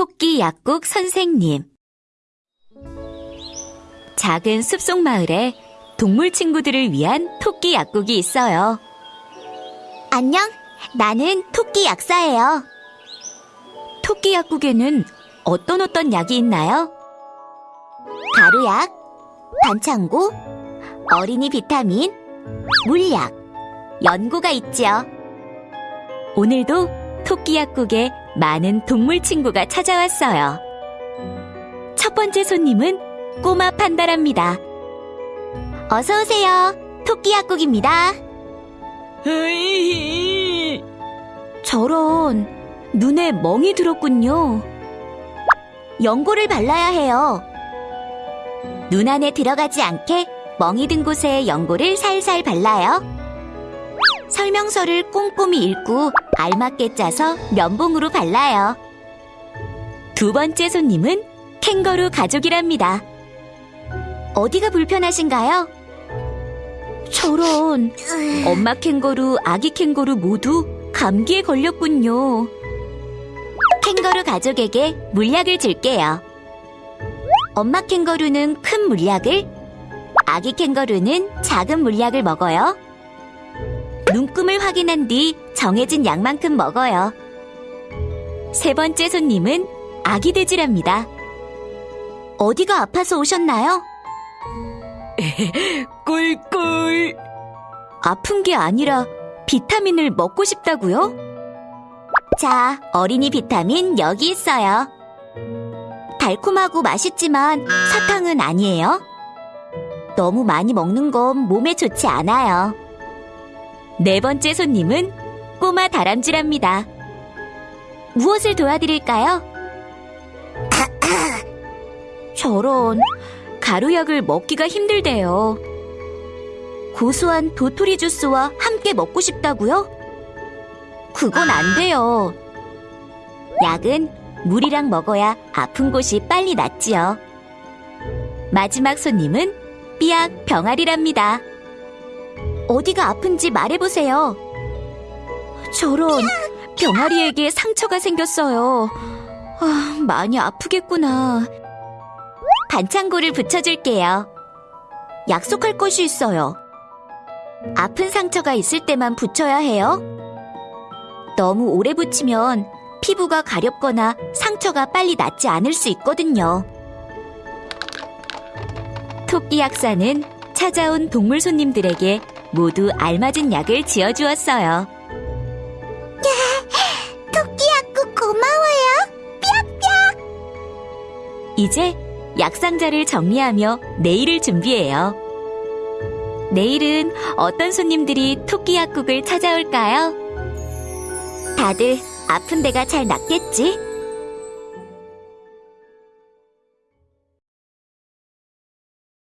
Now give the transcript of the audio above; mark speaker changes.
Speaker 1: 토끼 약국 선생님 작은 숲속 마을에 동물 친구들을 위한 토끼 약국이 있어요.
Speaker 2: 안녕, 나는 토끼 약사예요.
Speaker 1: 토끼 약국에는 어떤 어떤 약이 있나요?
Speaker 2: 가루약, 반창고, 어린이 비타민, 물약, 연고가 있지요.
Speaker 1: 오늘도 토끼 약국에 많은 동물 친구가 찾아왔어요. 첫 번째 손님은 꼬마 판다랍니다.
Speaker 2: 어서 오세요. 토끼 약국입니다.
Speaker 1: 저런 눈에 멍이 들었군요.
Speaker 2: 연고를 발라야 해요. 눈 안에 들어가지 않게 멍이 든 곳에 연고를 살살 발라요. 설명서를 꼼꼼히 읽고 알맞게 짜서 면봉으로 발라요.
Speaker 1: 두 번째 손님은 캥거루 가족이랍니다.
Speaker 2: 어디가 불편하신가요?
Speaker 1: 저런 엄마 캥거루, 아기 캥거루 모두 감기에 걸렸군요.
Speaker 2: 캥거루 가족에게 물약을 줄게요. 엄마 캥거루는 큰 물약을, 아기 캥거루는 작은 물약을 먹어요. 눈금을 확인한 뒤 정해진 양만큼 먹어요.
Speaker 1: 세 번째 손님은 아기 돼지랍니다.
Speaker 2: 어디가 아파서 오셨나요?
Speaker 1: 꿀꿀. 아픈 게 아니라 비타민을 먹고 싶다고요?
Speaker 2: 자, 어린이 비타민 여기 있어요. 달콤하고 맛있지만 사탕은 아니에요. 너무 많이 먹는 건 몸에 좋지 않아요.
Speaker 1: 네 번째 손님은 꼬마 다람쥐랍니다.
Speaker 2: 무엇을 도와드릴까요?
Speaker 1: 저런 가루약을 먹기가 힘들대요.
Speaker 2: 고소한 도토리 주스와 함께 먹고 싶다고요? 그건 안 돼요. 약은 물이랑 먹어야 아픈 곳이 빨리 낫지요.
Speaker 1: 마지막 손님은 삐약 병아리랍니다.
Speaker 2: 어디가 아픈지 말해보세요.
Speaker 1: 저런 병아리에게 상처가 생겼어요. 아, 많이 아프겠구나.
Speaker 2: 반창고를 붙여줄게요. 약속할 것이 있어요. 아픈 상처가 있을 때만 붙여야 해요. 너무 오래 붙이면 피부가 가렵거나 상처가 빨리 낫지 않을 수 있거든요.
Speaker 1: 토끼 약사는 찾아온 동물 손님들에게 모두 알맞은 약을 지어주었어요. 이제 약상자를 정리하며 내일을 준비해요. 내일은 어떤 손님들이 토끼 약국을 찾아올까요?
Speaker 2: 다들 아픈 데가 잘 낫겠지?